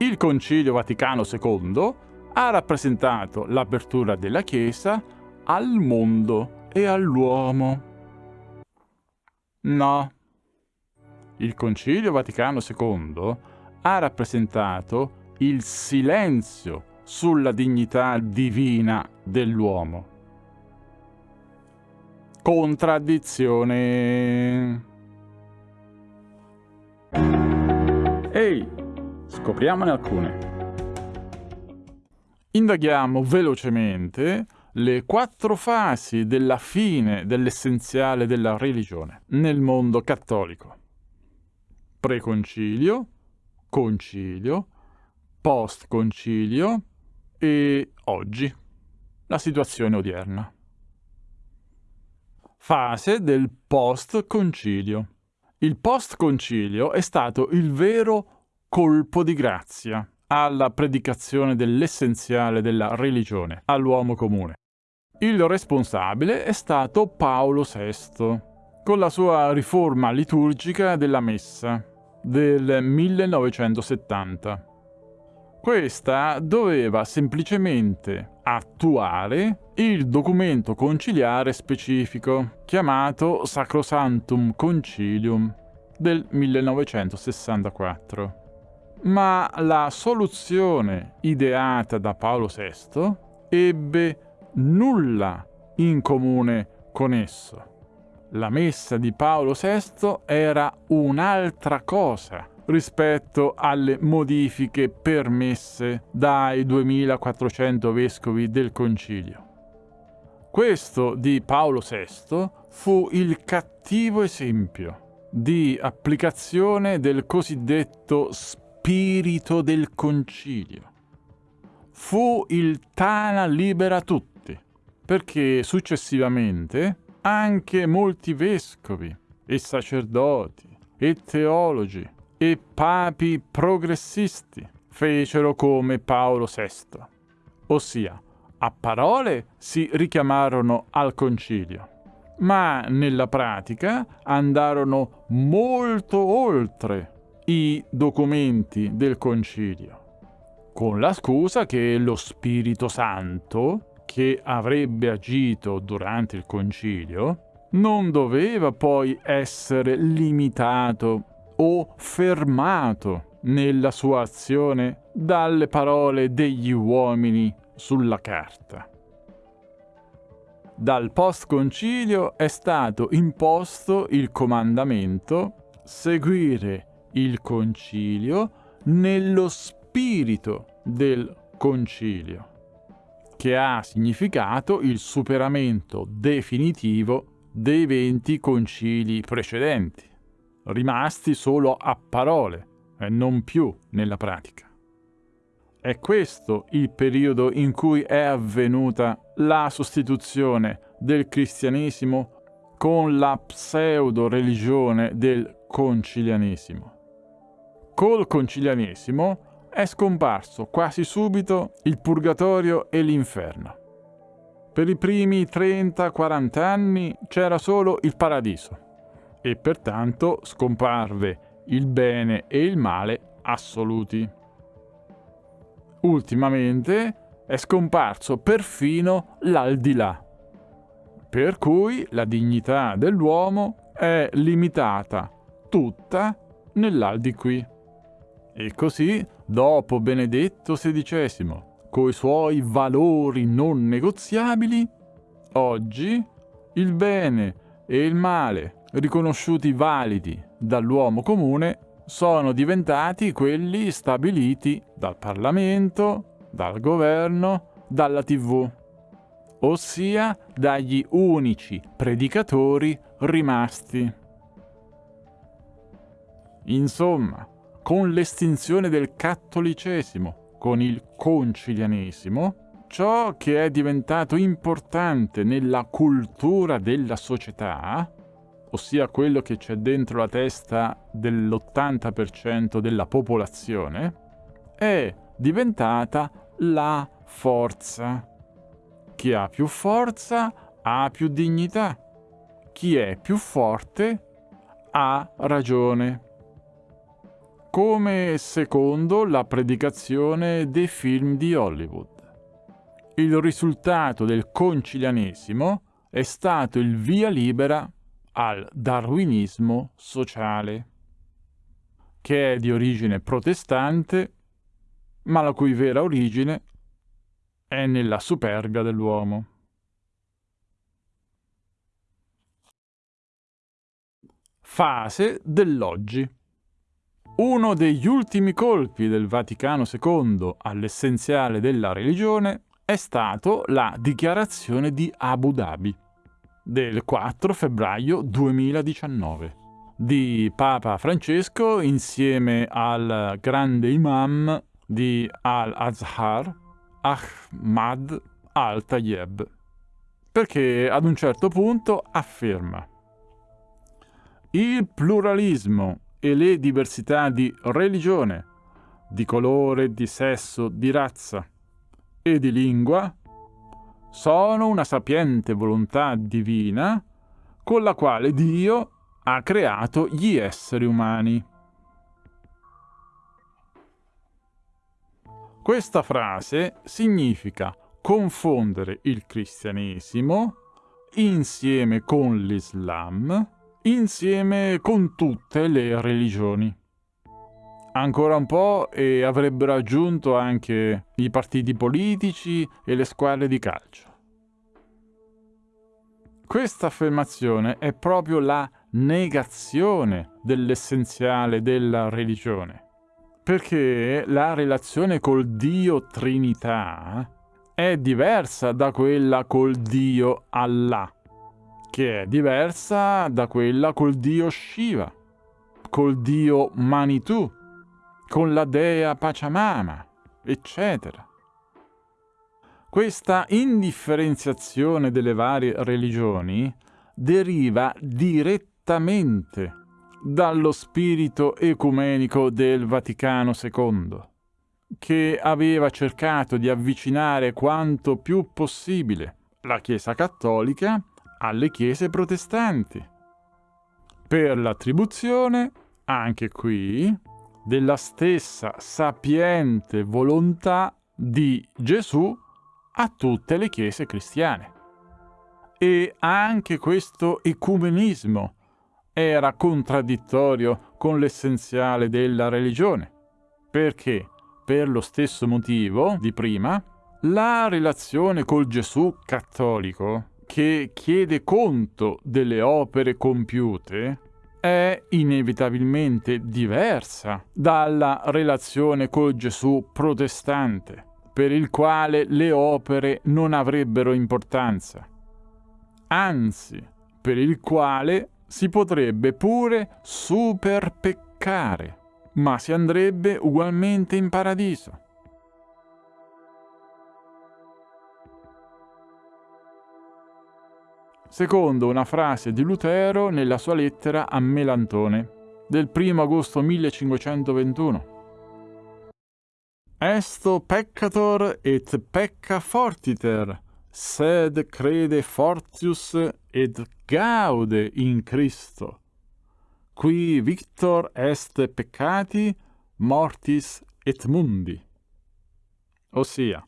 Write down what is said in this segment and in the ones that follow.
Il Concilio Vaticano II ha rappresentato l'apertura della Chiesa al mondo e all'uomo. No. Il Concilio Vaticano II ha rappresentato il silenzio sulla dignità divina dell'uomo. Contraddizione. Scopriamone alcune. Indaghiamo velocemente le quattro fasi della fine dell'essenziale della religione nel mondo cattolico. Preconcilio, concilio, post-concilio e oggi, la situazione odierna. Fase del post-concilio. Il post-concilio è stato il vero colpo di grazia alla predicazione dell'essenziale della religione all'uomo comune. Il responsabile è stato Paolo VI, con la sua riforma liturgica della Messa del 1970. Questa doveva semplicemente attuare il documento conciliare specifico chiamato Sacrosanctum Concilium del 1964. Ma la soluzione ideata da Paolo VI ebbe nulla in comune con esso. La messa di Paolo VI era un'altra cosa rispetto alle modifiche permesse dai 2400 vescovi del concilio. Questo di Paolo VI fu il cattivo esempio di applicazione del cosiddetto spirito del concilio. Fu il Tana libera tutti, perché successivamente anche molti vescovi e sacerdoti e teologi e papi progressisti fecero come Paolo VI, ossia a parole si richiamarono al concilio, ma nella pratica andarono molto oltre i documenti del concilio, con la scusa che lo Spirito Santo, che avrebbe agito durante il concilio, non doveva poi essere limitato o fermato nella sua azione dalle parole degli uomini sulla carta. Dal post-concilio è stato imposto il comandamento seguire il concilio nello spirito del concilio, che ha significato il superamento definitivo dei venti concili precedenti rimasti solo a parole e non più nella pratica. È questo il periodo in cui è avvenuta la sostituzione del cristianesimo con la pseudo-religione del concilianesimo. Col concilianesimo è scomparso quasi subito il purgatorio e l'inferno. Per i primi 30-40 anni c'era solo il paradiso e pertanto scomparve il bene e il male assoluti. Ultimamente è scomparso perfino l'aldilà, per cui la dignità dell'uomo è limitata tutta nell'aldiquì. E così, dopo Benedetto XVI, coi suoi valori non negoziabili, oggi il bene e il male riconosciuti validi dall'uomo comune sono diventati quelli stabiliti dal Parlamento, dal governo, dalla TV, ossia dagli unici predicatori rimasti. Insomma, con l'estinzione del cattolicesimo, con il concilianesimo, ciò che è diventato importante nella cultura della società ossia quello che c'è dentro la testa dell'80% della popolazione, è diventata la forza. Chi ha più forza ha più dignità. Chi è più forte ha ragione. Come secondo la predicazione dei film di Hollywood. Il risultato del concilianesimo è stato il via libera al darwinismo sociale, che è di origine protestante, ma la cui vera origine è nella superbia dell'uomo. Fase dell'oggi. Uno degli ultimi colpi del Vaticano II all'essenziale della religione è stato la dichiarazione di Abu Dhabi del 4 febbraio 2019 di Papa Francesco insieme al grande imam di Al-Azhar, Ahmad al-Tayyeb, perché ad un certo punto afferma il pluralismo e le diversità di religione, di colore, di sesso, di razza e di lingua sono una sapiente volontà divina con la quale Dio ha creato gli esseri umani. Questa frase significa confondere il cristianesimo insieme con l'Islam, insieme con tutte le religioni. Ancora un po' e avrebbero aggiunto anche i partiti politici e le squadre di calcio. Questa affermazione è proprio la negazione dell'essenziale della religione, perché la relazione col Dio Trinità è diversa da quella col Dio Allah, che è diversa da quella col Dio Shiva, col Dio Manitou, con la dea Pachamama, eccetera. Questa indifferenziazione delle varie religioni deriva direttamente dallo spirito ecumenico del Vaticano II, che aveva cercato di avvicinare quanto più possibile la Chiesa cattolica alle chiese protestanti, per l'attribuzione, anche qui, della stessa sapiente volontà di Gesù a tutte le chiese cristiane. E anche questo ecumenismo era contraddittorio con l'essenziale della religione, perché, per lo stesso motivo di prima, la relazione col Gesù cattolico, che chiede conto delle opere compiute, è inevitabilmente diversa dalla relazione col Gesù protestante, per il quale le opere non avrebbero importanza, anzi, per il quale si potrebbe pure superpeccare, ma si andrebbe ugualmente in paradiso. Secondo una frase di Lutero nella sua lettera a Melantone del 1 agosto 1521. Esto peccator et pecca fortiter, sed crede fortius et gaude in Christo. Qui victor est peccati, mortis et mundi. Ossia,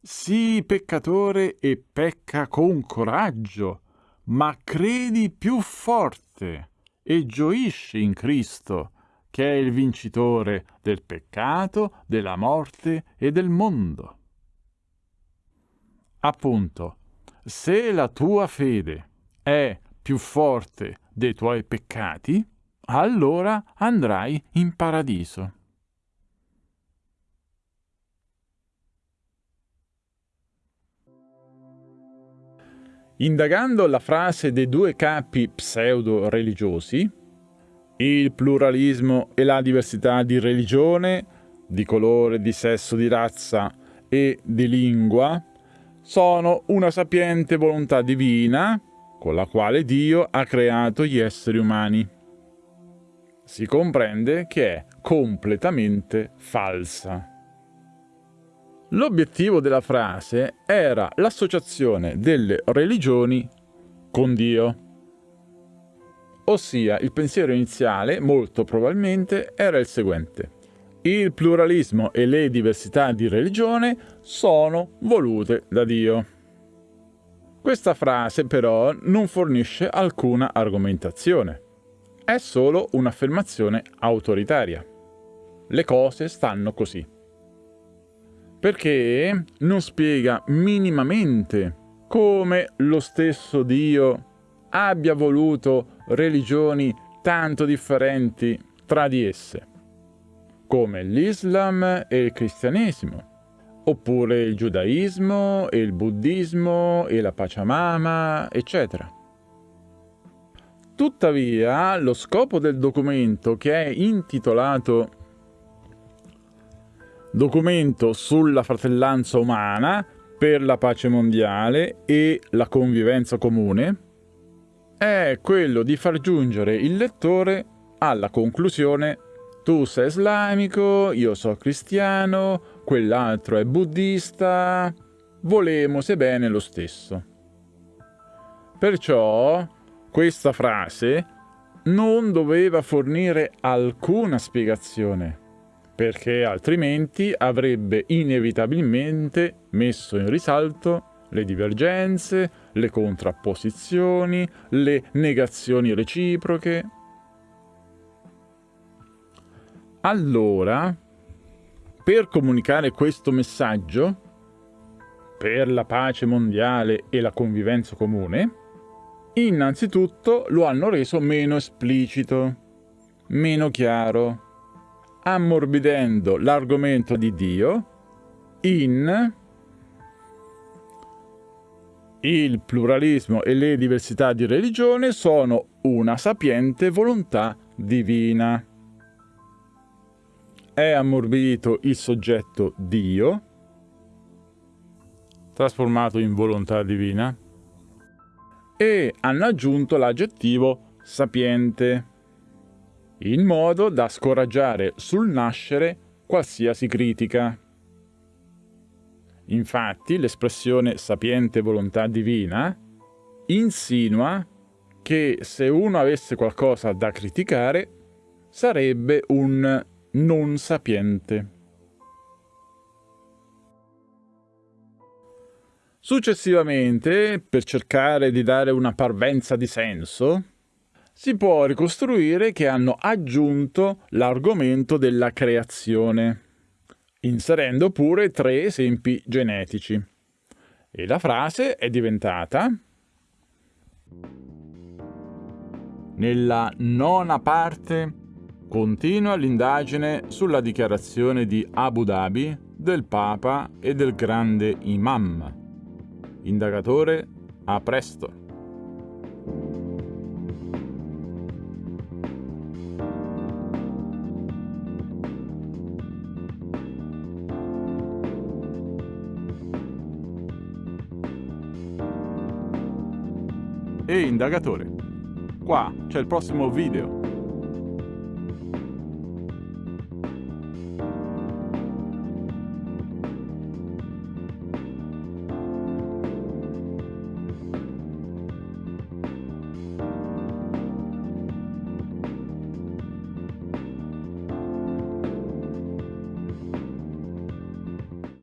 sii peccatore e pecca con coraggio, ma credi più forte e gioisci in Cristo, che è il vincitore del peccato, della morte e del mondo. Appunto, se la tua fede è più forte dei tuoi peccati, allora andrai in paradiso. Indagando la frase dei due capi pseudo-religiosi, il pluralismo e la diversità di religione, di colore, di sesso, di razza e di lingua sono una sapiente volontà divina con la quale Dio ha creato gli esseri umani. Si comprende che è completamente falsa. L'obiettivo della frase era l'associazione delle religioni con Dio. Ossia, il pensiero iniziale, molto probabilmente, era il seguente. Il pluralismo e le diversità di religione sono volute da Dio. Questa frase però non fornisce alcuna argomentazione. È solo un'affermazione autoritaria. Le cose stanno così. Perché non spiega minimamente come lo stesso Dio abbia voluto religioni tanto differenti tra di esse, come l'Islam e il cristianesimo, oppure il giudaismo e il buddismo e la Pachamama, eccetera. Tuttavia, lo scopo del documento, che è intitolato Documento sulla fratellanza umana per la pace mondiale e la convivenza comune, è quello di far giungere il lettore alla conclusione tu sei islamico, io sono cristiano, quell'altro è buddista, volemo se bene lo stesso. Perciò questa frase non doveva fornire alcuna spiegazione, perché altrimenti avrebbe inevitabilmente messo in risalto le divergenze, le contrapposizioni, le negazioni reciproche. Allora, per comunicare questo messaggio, per la pace mondiale e la convivenza comune, innanzitutto lo hanno reso meno esplicito, meno chiaro, ammorbidendo l'argomento di Dio in il pluralismo e le diversità di religione sono una sapiente volontà divina. È ammorbidito il soggetto Dio, trasformato in volontà divina, e hanno aggiunto l'aggettivo sapiente, in modo da scoraggiare sul nascere qualsiasi critica. Infatti l'espressione sapiente volontà divina insinua che se uno avesse qualcosa da criticare sarebbe un non sapiente. Successivamente, per cercare di dare una parvenza di senso, si può ricostruire che hanno aggiunto l'argomento della creazione inserendo pure tre esempi genetici. E la frase è diventata Nella nona parte continua l'indagine sulla dichiarazione di Abu Dhabi del Papa e del grande Imam. Indagatore, a presto! E indagatore. Qua c'è il prossimo video.